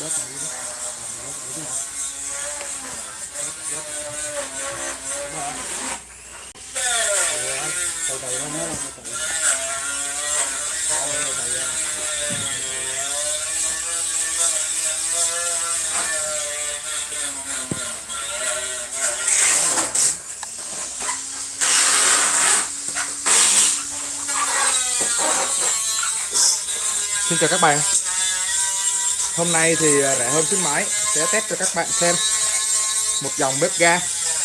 bớt lại đi bớt lại đi từ từ nó mới từ từ. Xin chào các bạn Hôm nay thì à, rẻ hơn khuyến mãi. Sẽ test cho các bạn xem. Một dòng bếp ga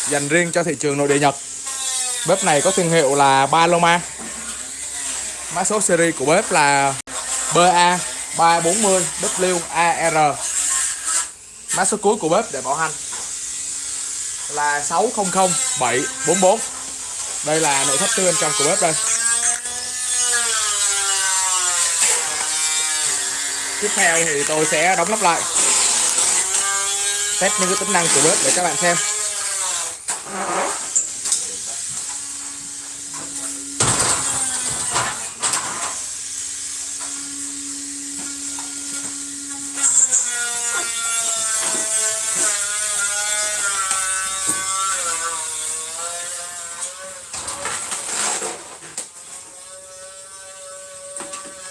dành riêng cho thị trường nội địa Nhật. Bếp này có thương hiệu là Paloma. Mã số series của bếp là BA340WAR Mã số cuối của bếp để bảo hành là 600744 Đây là nội thất tư bên trong của bếp đây. Tiếp theo thì tôi sẽ đóng nắp lại. Test những cái tính năng của bếp để các bạn xem.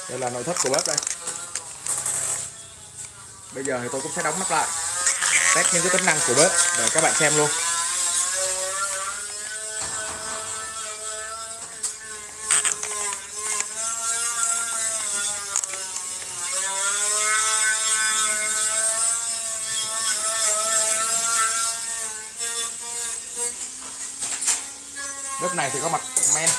Đây là nội thất của bếp đây bây giờ thì tôi cũng sẽ đóng nắp lại. Test những cái tính năng của bếp để các bạn xem luôn. Bếp này thì có mặt men.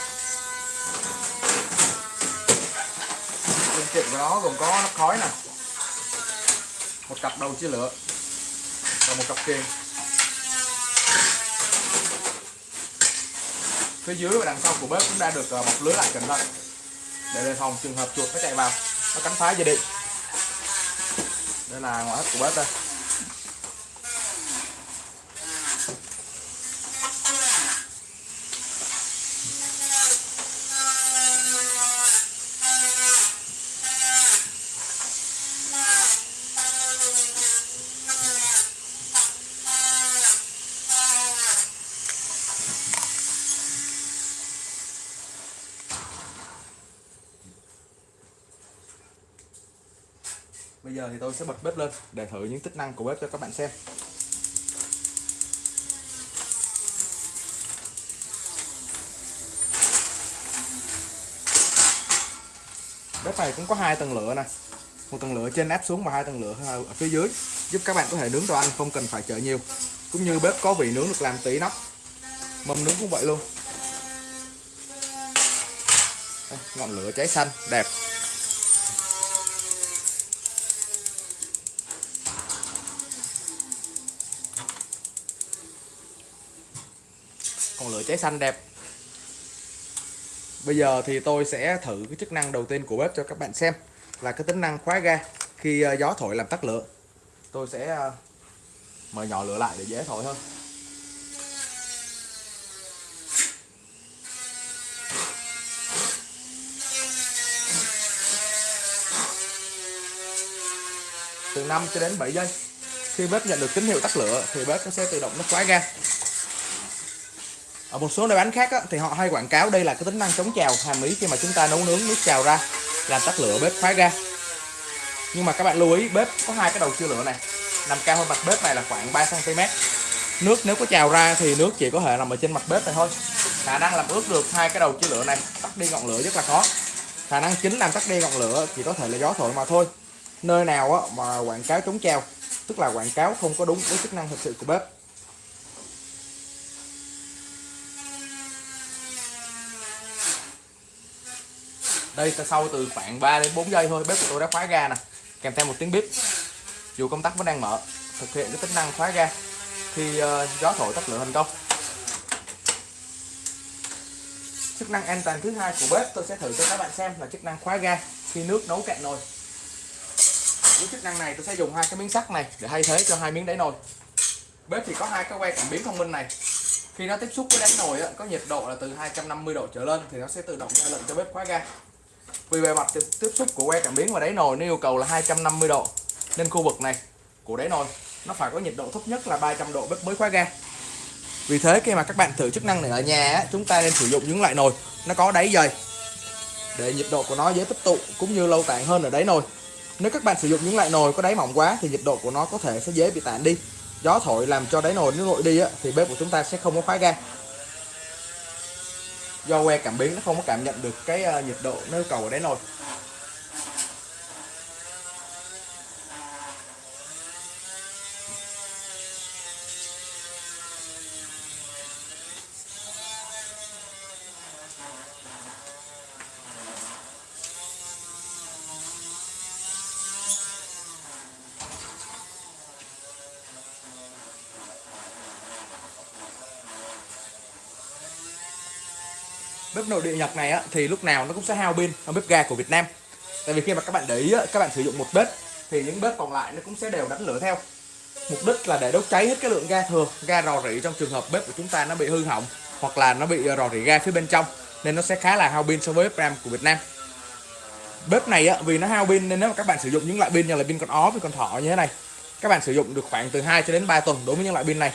Phương tiện của nó gồm có nắp khói nè một cặp đầu chia lửa. Và một cặp kiềng phía dưới và đằng sau của bếp cũng đã được ờ, bọc lưới lại cẩn thận. Để đề phòng trường hợp chuột nó chạy vào. Nó cắn phá dây điện đây là ngoại thất của bếp đây. Bây giờ thì tôi sẽ bật bếp lên để thử những tính năng của bếp cho các bạn xem. Bếp này cũng có hai tầng lửa nè. Một tầng lửa trên áp xuống và hai tầng lửa ở phía dưới giúp các bạn có thể nướng đồ ăn không cần phải chờ nhiều. Cũng như bếp có vị nướng được làm tí nóc. Mâm nướng cũng vậy luôn. Đây, ngọn lửa cháy xanh đẹp. Trái cháy xanh đẹp. Bây giờ thì tôi sẽ thử cái chức năng đầu tiên của bếp cho các bạn xem là cái tính năng khóa ga khi ờ, gió thổi làm tắt lửa. Tôi sẽ ờ, mở nhỏ lửa lại để dễ thổi hơn. Từ 5 cho đến 7 giây, khi bếp nhận được tín hiệu tắt lửa thì bếp nó sẽ tự động nó khóa ga ở một số nơi bán khác á, thì họ hay quảng cáo đây là cái tính năng chống trào hàm ý khi mà chúng ta nấu nướng nước trào ra làm tắt lửa bếp khóa ga nhưng mà các bạn lưu ý bếp có hai cái đầu chia lửa này. Nằm cao hơn mặt bếp này là khoảng 3 cm nước nếu có trào ra thì nước chỉ có thể nằm ở trên mặt bếp này thôi. Khả năng làm ướt được hai cái đầu chia lửa này tắt đi ngọn lửa rất là khó. Khả năng chính làm tắt đi ngọn lửa chỉ có thể là gió thổi mà thôi. Nơi nào á, mà quảng cáo chống trào tức là quảng cáo không có đúng với chức năng thực sự của bếp. Đây sau từ khoảng 3 đến 4 giây thôi bếp của tôi đã khóa ga nè. Kèm theo một tiếng bếp dù công tắc vẫn đang mở thực hiện cái tính năng khóa ga. Khi uh, gió thổi tắt lửa thành công. Chức năng an toàn thứ hai của bếp tôi sẽ thử cho các bạn xem là chức năng khóa ga khi nước nấu cạn nồi. Với chức năng này tôi sẽ dùng hai cái miếng sắt này để thay thế cho hai miếng đáy nồi. Bếp thì có hai cái que cảm biến thông minh này. Khi nó tiếp xúc với đáy nồi có nhiệt độ là từ 250 độ trở lên thì nó sẽ tự động ra lệnh cho bếp khóa ga vì bề mặt tiếp xúc của que cảm biến và đáy nồi nó yêu cầu là 250 độ. Nên khu vực này của đáy nồi nó phải có nhiệt độ thấp nhất là 300 độ bếp mới khóa ga. Vì thế khi mà các bạn thử chức năng này ở nhà á, chúng ta nên sử dụng những loại nồi nó có đáy dày để nhiệt độ của nó dễ tích tụ cũng như lâu tản hơn ở đáy nồi. Nếu các bạn sử dụng những loại nồi có đáy mỏng quá thì nhiệt độ của nó có thể sẽ dễ bị tản đi. Gió thổi làm cho đáy nồi nó nguội đi á, thì bếp của chúng ta sẽ không có khóa ga do que cảm biến nó không có cảm nhận được cái ờ, nhiệt độ nó yêu cầu ở đáy nồi. Nội địa Nhật này á, thì lúc nào nó cũng sẽ hao pin hơn bếp ga của Việt Nam. Tại vì khi mà các bạn để ý á, các bạn sử dụng một bếp thì những bếp còn lại nó cũng sẽ đều đánh lửa theo. Mục đích là để đốt cháy hết cái lượng ga thừa ga rò rỉ trong trường hợp bếp của chúng ta nó bị hư hỏng hoặc là nó bị ờ, rò rỉ ga phía bên trong nên nó sẽ khá là hao pin so với bếp RAM của Việt Nam. Bếp này á, vì nó hao pin nên nếu mà các bạn sử dụng những loại pin như là pin con ó pin con thỏ như thế này các bạn sử dụng được khoảng từ 2 cho đến 3 tuần đối với những loại pin này.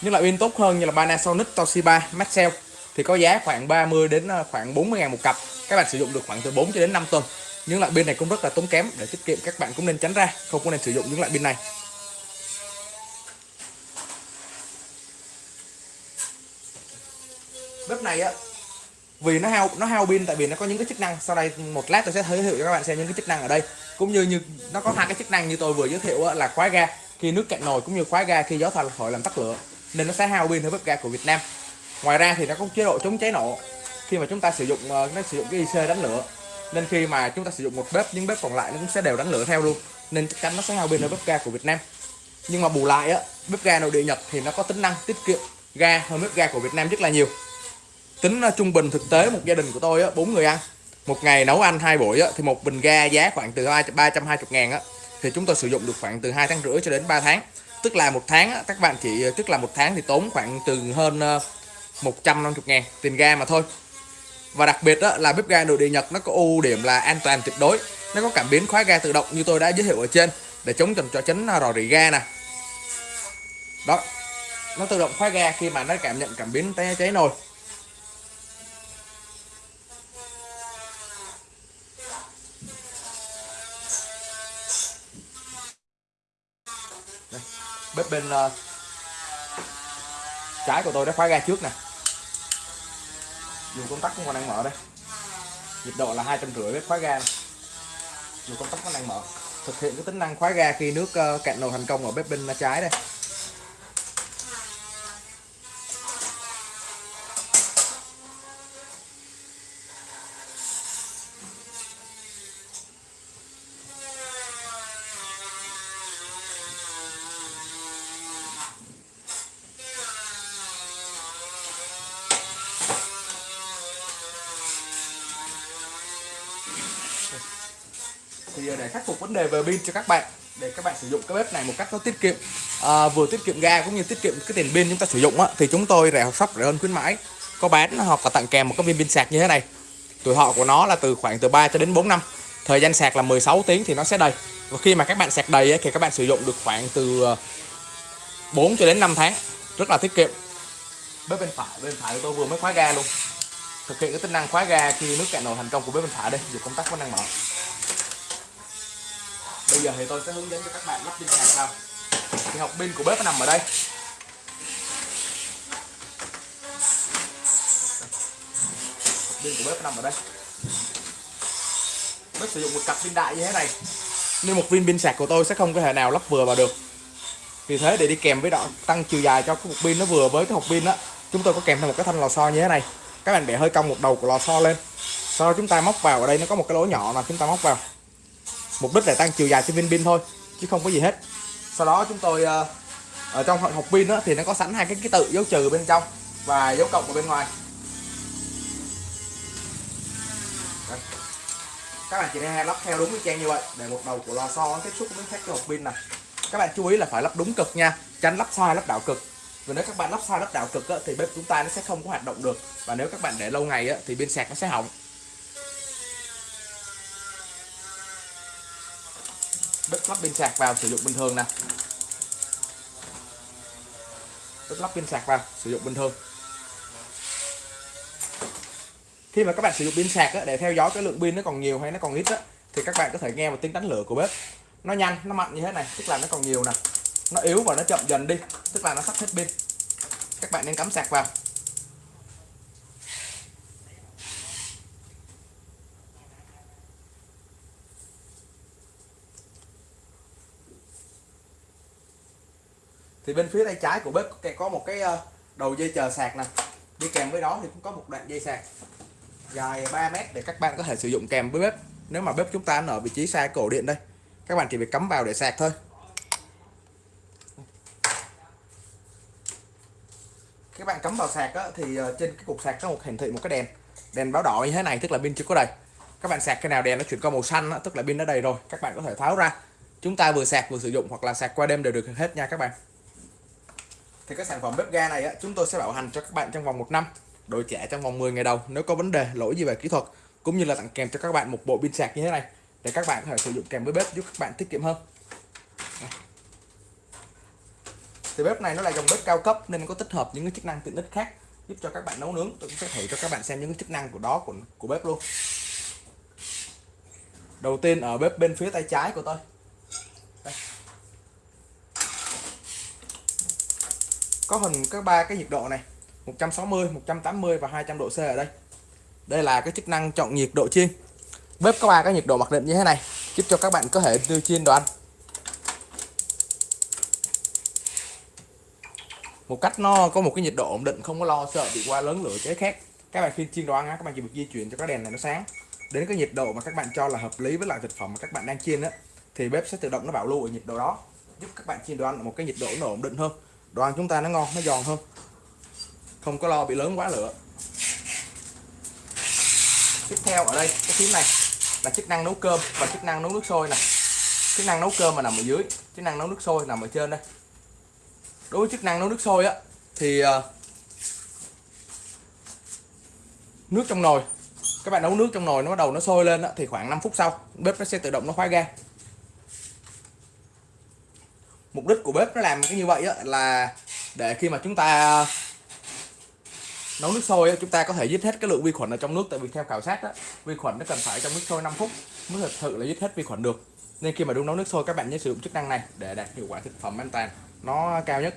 Những loại pin tốt hơn như là Panasonic, Toshiba, Maxell thì có giá khoảng 30 đến ờ, khoảng 40 ngàn một cặp. Các bạn sử dụng được khoảng từ 4 cho đến 5 tuần. Những loại pin này cũng rất là tốn kém để tiết kiệm các bạn cũng nên tránh ra không có nên sử dụng những loại pin này. Bếp này á vì nó hao nó hao pin tại vì nó có những cái chức năng. Sau đây một lát tôi sẽ giới thiệu cho các bạn xem những cái chức năng ở đây. Cũng như như nó có hai cái chức năng như tôi vừa giới thiệu á, là khóa ga. Khi nước cạn nồi cũng như khóa ga khi gió thổi làm tắt lửa. Nên nó sẽ hao pin hơn bếp ga của Việt Nam ngoài ra thì nó có chế độ chống cháy nổ. Khi mà chúng ta sử dụng ờ, nó sử dụng cái IC đánh lửa nên khi mà chúng ta sử dụng một bếp những bếp còn lại nó cũng sẽ đều đánh lửa theo luôn nên chắc chắn nó sẽ hao pin hơn bếp ga của Việt Nam. Nhưng mà bù lại á bếp ga nội địa Nhật thì nó có tính năng tiết kiệm ga hơn bếp ga của Việt Nam rất là nhiều. Tính ờ, trung bình thực tế một gia đình của tôi á bốn người ăn. Một ngày nấu ăn hai buổi á, thì một bình ga giá khoảng từ hai ba trăm hai mươi ngàn á thì chúng tôi sử dụng được khoảng từ hai tháng rưỡi cho đến 3 tháng. Tức là một tháng á, các bạn chỉ ờ, tức là một tháng thì tốn khoảng từ hơn 150 ngàn tiền ga mà thôi. Và đặc biệt đó là bếp ga nội địa Nhật nó có ưu điểm là an toàn tuyệt đối. Nó có cảm biến khóa ga tự động như tôi đã giới thiệu ở trên để chống trần cho chấn rò rỉ ga nè. Đó nó tự động khóa ga khi mà nó cảm nhận cảm biến cháy, cháy nồi. Đây, bếp bên uh, trái của tôi đã khóa ga trước nè dù công tắc cũng còn đang mở đây. Nhiệt độ là hai trăm rưỡi bếp khóa ga dù công tắc vẫn đang mở. Thực hiện cái tính năng khóa ga khi nước ờ, cạn nồi thành công ở bếp bên trái đây. Thì ờ, để khắc phục vấn đề về pin cho các bạn để các bạn sử dụng cái bếp này một cách nó tiết kiệm à, vừa tiết kiệm ga cũng như tiết kiệm cái tiền pin chúng ta sử dụng á, thì chúng tôi rẻ học shop rẻ hơn khuyến mãi. Có bán hoặc là tặng kèm một cái viên pin sạc như thế này. Tuổi thọ của nó là từ khoảng từ 3 cho đến 4 năm. Thời gian sạc là 16 tiếng thì nó sẽ đầy. Và khi mà các bạn sạc đầy ấy, thì các bạn sử dụng được khoảng từ ờ, 4 cho đến 5 tháng. Rất là tiết kiệm. Bếp bên phải bên phải tôi vừa mới khóa ga luôn. Thực hiện cái tính năng khóa ga khi nước cạn nồi thành công của bếp bên phải đây dù công tắc vẫn đang mở bây giờ thì tôi sẽ hướng dẫn cho các bạn lắp pin sạc sau. Thì học pin của bếp nó nằm ở đây. Học pin của bếp nó nằm ở đây. Bếp sử dụng một cặp pin đại như thế này. Nên một viên pin sạc của tôi sẽ không có thể nào lắp vừa vào được. Vì thế để đi kèm với đoạn tăng chiều dài cho cái hộp pin nó vừa với cái hộp pin đó chúng tôi có kèm thêm một cái thanh lò xo như thế này. Các bạn để hơi cong một đầu của lò xo lên. Sau đó chúng ta móc vào, ở đây nó có một cái lỗ nhỏ là chúng ta móc vào mục đích là tăng chiều dài cho viên pin thôi chứ không có gì hết. Sau đó chúng tôi ờ, ở trong hộp pin đó, thì nó có sẵn hai cái ký tự dấu trừ bên trong và dấu cộng ở bên ngoài. Đây. các bạn chỉ nên lắp theo đúng cái trang như vậy để một đầu của lò xo tiếp xúc với các cái hộp pin này các bạn chú ý là phải lắp đúng cực nha tránh lắp sai lắp đảo cực. Vì nếu các bạn lắp sai lắp đảo cực á, thì bếp chúng ta nó sẽ không có hoạt động được. Và nếu các bạn để lâu ngày á, thì pin sạc nó sẽ hỏng. Đất lắp pin sạc vào sử dụng bình thường nè. Đất lắp pin sạc vào sử dụng bình thường. Khi mà các bạn sử dụng pin sạc á, để theo dõi cái lượng pin nó còn nhiều hay nó còn ít á, thì các bạn có thể nghe một tiếng đánh lửa của bếp. Nó nhanh nó mạnh như thế này tức là nó còn nhiều nè. Nó yếu và nó chậm dần đi tức là nó sắp hết pin. Các bạn nên cắm sạc vào. Thì bên phía tay trái của bếp có một cái ờ, đầu dây chờ sạc nè. Đi kèm với đó thì cũng có một đoạn dây sạc dài 3 mét để các bạn có thể sử dụng kèm với bếp. Nếu mà bếp chúng ta ở vị trí xa cổ điện đây các bạn chỉ việc cắm vào để sạc thôi. Các bạn cắm vào sạc á, thì ờ, trên cái cục sạc có một hiển thị một cái đèn. Đèn báo đỏ như thế này tức là pin chưa có đầy. Các bạn sạc cái nào đèn nó chuyển qua màu xanh á, tức là pin đã đầy rồi các bạn có thể tháo ra. Chúng ta vừa sạc vừa sử dụng hoặc là sạc qua đêm đều được hết nha các bạn thì cái sản phẩm bếp ga này á, chúng tôi sẽ bảo hành cho các bạn trong vòng một năm đổi trả trong vòng 10 ngày đầu nếu có vấn đề lỗi gì về kỹ thuật cũng như là tặng kèm cho các bạn một bộ pin sạc như thế này để các bạn có thể sử dụng kèm với bếp giúp các bạn tiết kiệm hơn. Thì bếp này nó là dòng bếp cao cấp nên có tích hợp những cái chức năng tiện ích khác giúp cho các bạn nấu nướng. Tôi cũng sẽ thử cho các bạn xem những cái chức năng của đó của của bếp luôn. Đầu tiên ở bếp bên phía tay trái của tôi. Đây. Có hình các ba cái nhiệt độ này 160 180 và 200 độ C ở đây. Đây là cái chức năng chọn nhiệt độ chiên. Bếp có ba cái nhiệt độ mặc định như thế này giúp cho các bạn có thể đưa chiên đồ ăn. Một cách nó có một cái nhiệt độ ổn định không có lo sợ bị qua lớn lửa cháy khác các bạn khi chiên đồ ăn á, các bạn chỉ việc di chuyển cho cái đèn này nó sáng. Đến cái nhiệt độ mà các bạn cho là hợp lý với loại thực phẩm mà các bạn đang chiên á thì bếp sẽ tự động nó bảo lưu ở nhiệt độ đó giúp các bạn chiên đồ ăn ở một cái nhiệt độ nó ổn định hơn đồ ăn chúng ta nó ngon nó giòn hơn. Không có lo bị lớn quá lửa. Tiếp theo ở đây cái phím này là chức năng nấu cơm và chức năng nấu nước sôi này chức năng nấu cơm mà nằm ở dưới chức năng nấu nước sôi nằm ở trên đây. Đối với chức năng nấu nước sôi á thì ờ, nước trong nồi các bạn nấu nước trong nồi nó bắt đầu nó sôi lên á, thì khoảng 5 phút sau bếp nó sẽ tự động nó khóa ga mục đích của bếp nó làm cái như vậy á, là để khi mà chúng ta nấu nước sôi chúng ta có thể giết hết cái lượng vi khuẩn ở trong nước. Tại vì theo khảo sát á, vi khuẩn nó cần phải trong nước sôi 5 phút mới thực sự là giết hết vi khuẩn được. Nên khi mà đun nấu nước sôi các bạn nhớ sử dụng chức năng này để đạt hiệu quả thực phẩm an toàn. Nó cao nhất.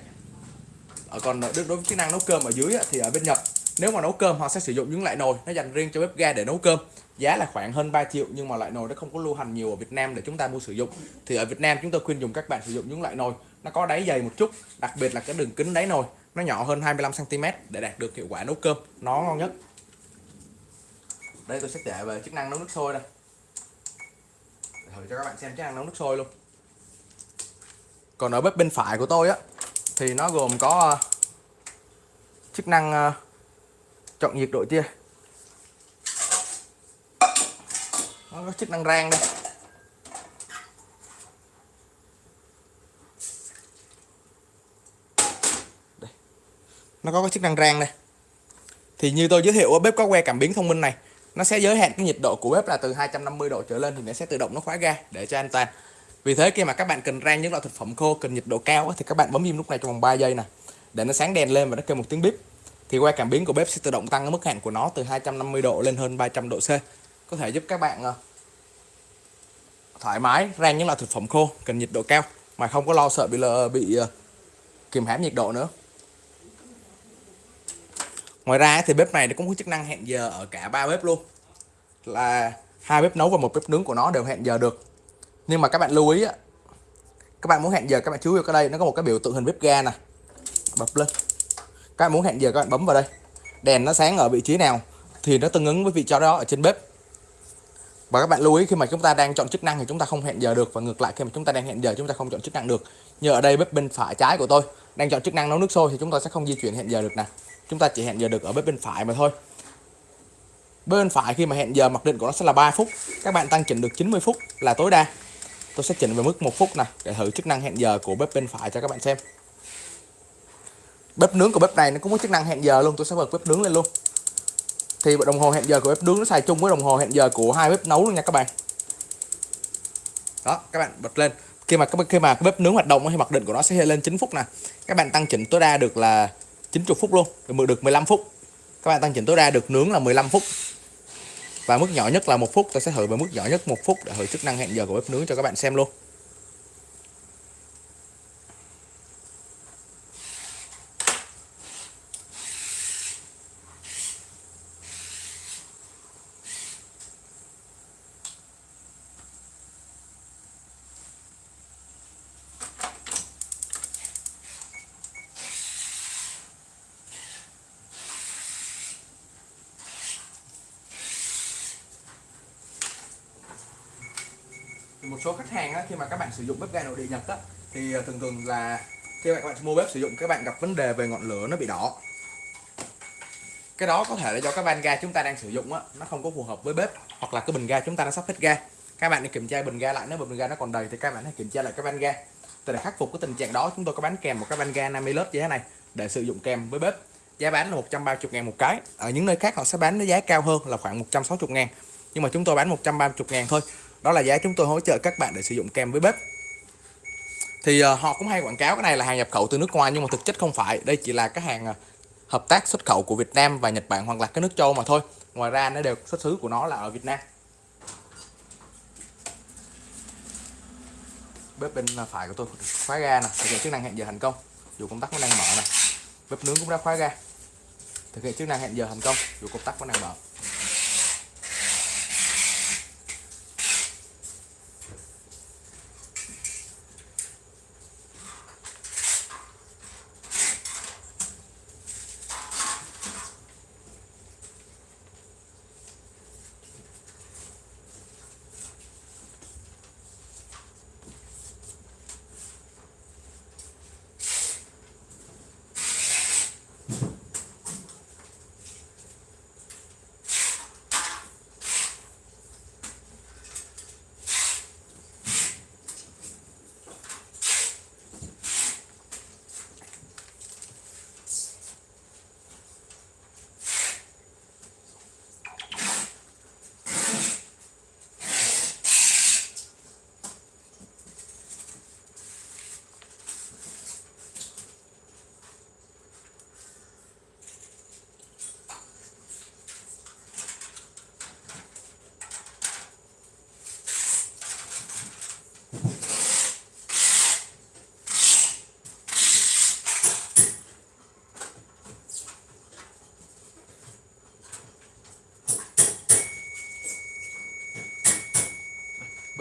Ở còn đối với chức năng nấu cơm ở dưới thì ở bên Nhật nếu mà nấu cơm, họ sẽ sử dụng những loại nồi nó dành riêng cho bếp ga để nấu cơm. Giá là khoảng hơn 3 triệu, nhưng mà loại nồi nó không có lưu hành nhiều ở Việt Nam để chúng ta mua sử dụng. Thì ở Việt Nam chúng tôi khuyên dùng các bạn sử dụng những loại nồi. Nó có đáy dày một chút, đặc biệt là cái đường kính đáy nồi. Nó nhỏ hơn 25 cm để đạt được hiệu quả nấu cơm. Nó ngon nhất. Đây, tôi sẽ để về chức năng nấu nước sôi đây. Thử cho các bạn xem chức năng nấu nước sôi luôn. Còn ở bếp bên phải của tôi á, thì nó gồm có ờ, chức năng ờ, chọn nhiệt độ chia nó có chức năng rang đây. Nó có cái chức năng rang đây. Thì như tôi giới thiệu ở bếp có que cảm biến thông minh này. Nó sẽ giới hạn cái nhiệt độ của bếp là từ 250 độ trở lên thì nó sẽ tự động nó khóa ga để cho an toàn. Vì thế khi mà các bạn cần rang những loại thực phẩm khô, cần nhiệt độ cao thì các bạn bấm im lúc này trong vòng 3 giây nè, để nó sáng đèn lên và nó kêu một tiếng bếp thì que cảm biến của bếp sẽ tự động tăng cái mức hạn của nó từ 250 độ lên hơn 300 độ C. Có thể giúp các bạn ờ, thoải mái rang những loại thực phẩm khô, cần nhiệt độ cao, mà không có lo sợ bị bị ờ, kìm hãm nhiệt độ nữa. Ngoài ra thì bếp này nó cũng có chức năng hẹn giờ ở cả ba bếp luôn. Là hai bếp nấu và một bếp nướng của nó đều hẹn giờ được. Nhưng mà các bạn lưu ý các bạn muốn hẹn giờ, các bạn chú ý vào đây, nó có một cái biểu tượng hình bếp ga nè. Bật lên các bạn muốn hẹn giờ các bạn bấm vào đây. Đèn nó sáng ở vị trí nào thì nó tương ứng với vị trí đó ở trên bếp. Và các bạn lưu ý, khi mà chúng ta đang chọn chức năng thì chúng ta không hẹn giờ được. Và ngược lại, khi mà chúng ta đang hẹn giờ, chúng ta không chọn chức năng được. Như ở đây bếp bên phải trái của tôi đang chọn chức năng nấu nước sôi thì chúng ta sẽ không di chuyển hẹn giờ được nè. Chúng ta chỉ hẹn giờ được ở bếp bên phải mà thôi. Bên phải khi mà hẹn giờ, mặc định của nó sẽ là 3 phút. Các bạn tăng chỉnh được 90 phút là tối đa. Tôi sẽ chỉnh về mức một phút nè, để thử chức năng hẹn giờ của bếp bên phải cho các bạn xem bếp nướng của bếp này nó cũng có chức năng hẹn giờ luôn, tôi sẽ bật bếp nướng lên luôn. Thì đồng hồ hẹn giờ của bếp nướng nó xài chung với đồng hồ hẹn giờ của hai bếp nấu luôn nha các bạn. Đó, các bạn bật lên. Khi mà khi mà cái bếp nướng hoạt động thì mặc định của nó sẽ lên 9 phút nè. Các bạn tăng chỉnh tối đa được là 90 phút luôn, được được 15 phút. Các bạn tăng chỉnh tối đa được nướng là 15 phút. Và mức nhỏ nhất là một phút. Tôi sẽ thử với mức nhỏ nhất một phút để thử chức năng hẹn giờ của bếp nướng cho các bạn xem luôn thì một số khách hàng á, khi mà các bạn sử dụng bếp ga nội địa Nhật á, thì ờ, thường thường là khi các bạn mua bếp sử dụng các bạn gặp vấn đề về ngọn lửa nó bị đỏ. Cái đó có thể là do cái van ga chúng ta đang sử dụng á nó không có phù hợp với bếp hoặc là cái bình ga chúng ta đã sắp hết ga. Các bạn đi kiểm tra bình ga lại nếu bình ga nó còn đầy thì các bạn hãy kiểm tra lại cái van ga. Để khắc phục cái tình trạng đó chúng tôi có bán kèm một cái van ga 50 lớp như thế này để sử dụng kèm với bếp. Giá bán là 130 ngàn một cái. Ở những nơi khác họ sẽ bán với giá cao hơn là khoảng 160 ngàn. Nhưng mà chúng tôi bán 130 ngàn thôi. Đó là giá chúng tôi hỗ trợ các bạn để sử dụng kèm với bếp thì uh, họ cũng hay quảng cáo cái này là hàng nhập khẩu từ nước ngoài nhưng mà thực chất không phải. Đây chỉ là cái hàng ờ, hợp tác xuất khẩu của Việt Nam và Nhật Bản hoặc là cái nước châu mà thôi. Ngoài ra nó đều xuất xứ của nó là ở Việt Nam. Bếp bên phải của tôi khóa ga nè thực hiện chức năng hẹn giờ thành công. Dù công tắc vẫn đang mở nè bếp nướng cũng đã khóa ga. Thực hiện chức năng hẹn giờ thành công dù công tắc vẫn đang mở.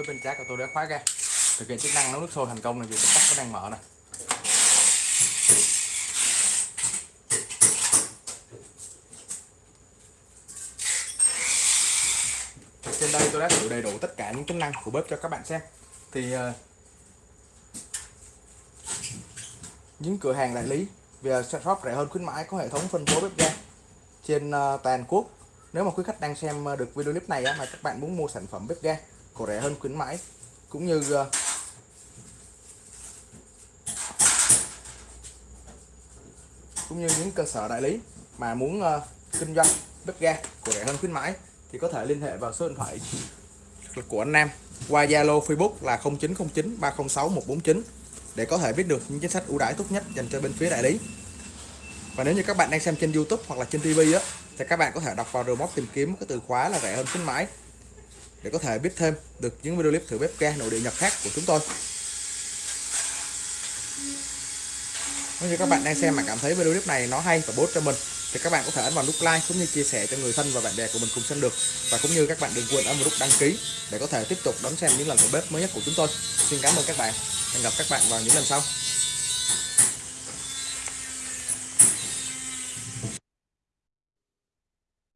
Bếp bên trái của tôi đã khóa ra. thực hiện chức năng nấu nước sôi thành công này vì công tắc vẫn đang mở này trên đây tôi đã thử đầy đủ tất cả những chức năng của bếp cho các bạn xem. Thì uh, những cửa hàng đại lý về shop rẻ hơn khuyến mãi có hệ thống phân phối bếp ga trên ờ, toàn quốc. Nếu mà quý khách đang xem ờ, được video clip này á, mà các bạn muốn mua sản phẩm bếp ga có rẻ hơn khuyến mãi cũng như uh, cũng như những cơ sở đại lý mà muốn uh, kinh doanh bếp ga của rẻ hơn khuyến mãi thì có thể liên hệ vào số điện thoại của anh Nam qua Zalo Facebook là 0909 306 149 để có thể biết được những chính sách ưu đãi tốt nhất dành cho bên phía đại lý. Và nếu như các bạn đang xem trên YouTube hoặc là trên TV á thì các bạn có thể đọc vào remote tìm kiếm cái từ khóa là rẻ hơn khuyến mãi để có thể biết thêm được những video clip thử bếp ga nội địa Nhật khác của chúng tôi. Nếu như các bạn đang xem mà cảm thấy video clip này nó hay và bổ cho mình, thì các bạn có thể ấn vào nút like cũng như chia sẻ cho người thân và bạn bè của mình cùng xem được và cũng như các bạn đừng quên ấn vào nút đăng ký để có thể tiếp tục đón xem những lần thử bếp mới nhất của chúng tôi. Xin cảm ơn các bạn. Hẹn gặp các bạn vào những lần sau.